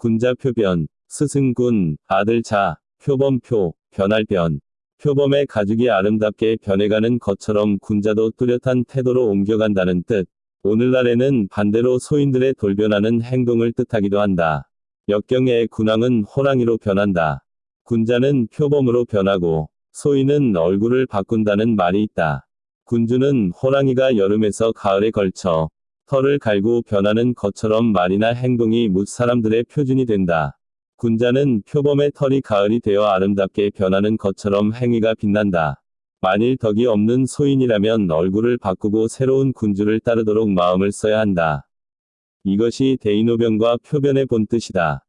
군자 표변, 스승군, 아들자, 표범표, 변할변. 표범의 가죽이 아름답게 변해가는 것처럼 군자도 뚜렷한 태도로 옮겨간다는 뜻. 오늘날에는 반대로 소인들의 돌변하는 행동을 뜻하기도 한다. 역경의 군왕은 호랑이로 변한다. 군자는 표범으로 변하고 소인은 얼굴을 바꾼다는 말이 있다. 군주는 호랑이가 여름에서 가을에 걸쳐 털을 갈고 변하는 것처럼 말이나 행동이 뭇 사람들의 표준이 된다. 군자는 표범의 털이 가을이 되어 아름답게 변하는 것처럼 행위가 빛난다. 만일 덕이 없는 소인이라면 얼굴을 바꾸고 새로운 군주를 따르도록 마음을 써야 한다. 이것이 대인호변과 표변의 본뜻이다.